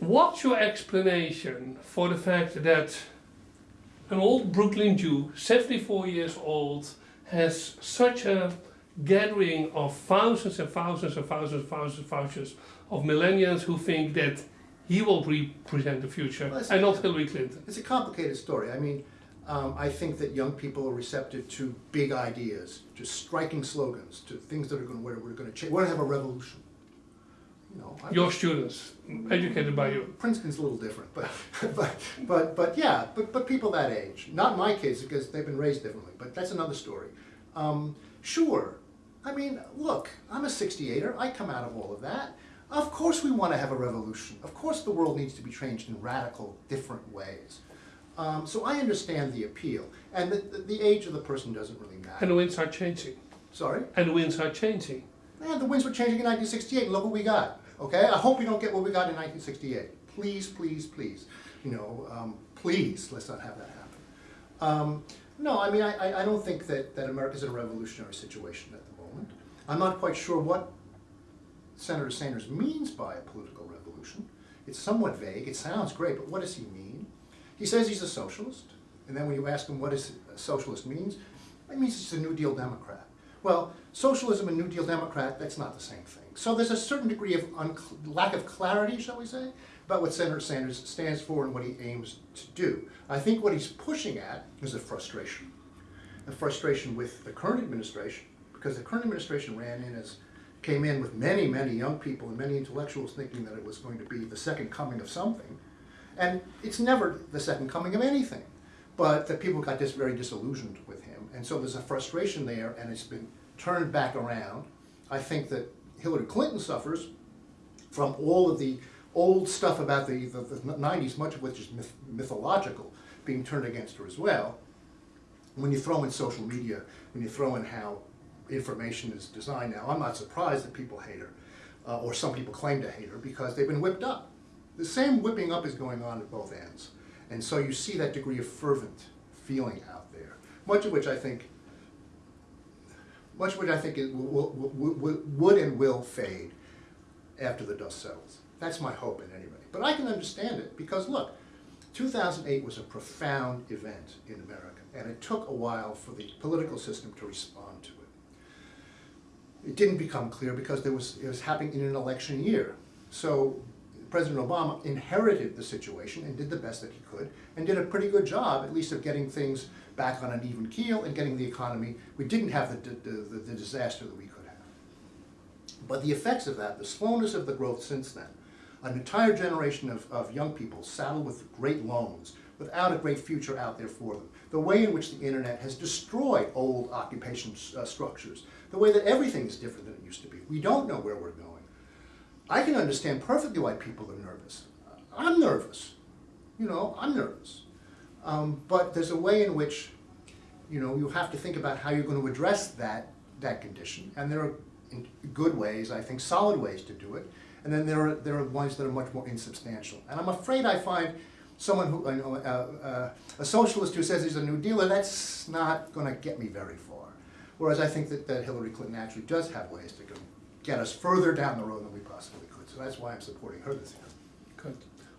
What's your explanation for the fact that an old Brooklyn Jew, 74 years old, has such a gathering of thousands and thousands and thousands and thousands and thousands of millennials who think that he will represent the future Well, and not Hillary Clinton? It's a complicated story. I mean, um, I think that young people are receptive to big ideas, to striking slogans, to things that are going to, we're, we're going to change. We're going to have a revolution. You know, I- Your students, educated by you. Princeton's a little different, but, but, but, but yeah, but, but people that age. Not my kids because they've been raised differently, but that's another story. Um, sure, I mean, look, I'm a 68er. I come out of all of that. Of course, we want to have a revolution. Of course, the world needs to be changed in radical, different ways. Um, so I understand the appeal, and the, the, the age of the person doesn't really matter. And the winds are changing. Sorry. And the winds are changing. Man, the winds were changing in 1968, look what we got. Okay, I hope we don't get what we got in 1968. Please, please, please, you know, um, please, let's not have that happen. Um, no, I mean, I, I- don't think that, that America's in a revolutionary situation at the moment. I'm not quite sure what Senator Sanders means by a political revolution. It's somewhat vague. It sounds great, but what does he mean? He says he's a socialist, and then when you ask him what a socialist means, it means he's a New Deal Democrat. Well, socialism and New Deal Democrat, that's not the same thing. So there's a certain degree of lack of clarity, shall we say, about what Senator Sanders stands for and what he aims to do. I think what he's pushing at is a frustration. A frustration with the current administration, because the current administration ran in as, came in with many, many young people and many intellectuals thinking that it was going to be the second coming of something. And it's never the second coming of anything. But that people got just very disillusioned with him. And so there's a frustration there, and it's been turned back around. I think that Hillary Clinton suffers from all of the old stuff about the, the, the 90s, much of which is myth, mythological, being turned against her as well. When you throw in social media, when you throw in how information is designed now, I'm not surprised that people hate her, uh, or some people claim to hate her, because they've been whipped up. The same whipping up is going on at both ends. And so you see that degree of fervent feeling out there, much of which I think, much of which I think will, will, will, would and will fade after the dust settles. That's my hope in any rate. But I can understand it, because look, 2008 was a profound event in America, and it took a while for the political system to respond to it. It didn't become clear because there was, it was happening in an election year. So President Obama inherited the situation and did the best that he could, and did a pretty good job, at least of getting things back on an even keel and getting the economy. We didn't have the, the, the, the disaster that we could have. But the effects of that, the slowness of the growth since then, an entire generation of, of young people saddled with great loans, without a great future out there for them, the way in which the internet has destroyed old occupation uh, structures, the way that everything is different than it used to be. We don't know where we're going. I can understand perfectly why people are nervous. I'm nervous. You know, I'm nervous. Um, but there's a way in which, you know, you have to think about how you're going to address that, that condition. And there are good ways, I think, solid ways to do it. And then there are, there are ones that are much more insubstantial. And I'm afraid I find someone who, know, uh, uh, a socialist who says he's a New Dealer, that's not going to get me very far. Whereas I think that, that Hillary Clinton actually does have ways to go, get us further down the road than we possibly could. So that's why I'm supporting her this year. Good.